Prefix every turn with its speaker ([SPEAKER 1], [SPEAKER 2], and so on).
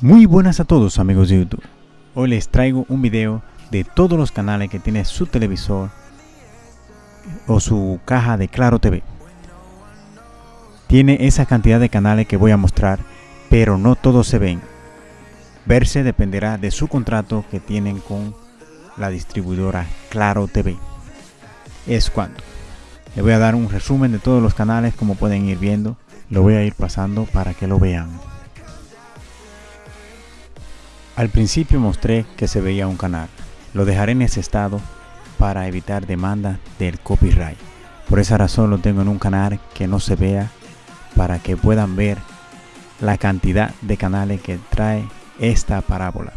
[SPEAKER 1] Muy buenas a todos amigos de YouTube. Hoy les traigo un video de todos los canales que tiene su televisor o su caja de Claro TV. Tiene esa cantidad de canales que voy a mostrar, pero no todos se ven. Verse dependerá de su contrato que tienen con la distribuidora Claro TV. Es cuando. Les voy a dar un resumen de todos los canales como pueden ir viendo. Lo voy a ir pasando para que lo vean. Al principio mostré que se veía un canal. Lo dejaré en ese estado para evitar demanda del copyright. Por esa razón lo tengo en un canal que no se vea para que puedan ver la cantidad de canales que trae esta parábola.